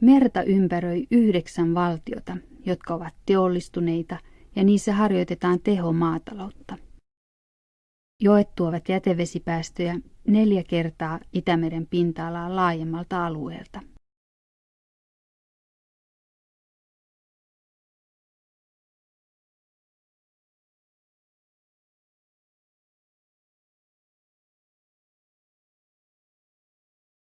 Merta ympäröi yhdeksän valtiota, jotka ovat teollistuneita ja niissä harjoitetaan tehomaataloutta. Joet tuovat jätevesipäästöjä neljä kertaa Itämeren pinta-alaa laajemmalta alueelta.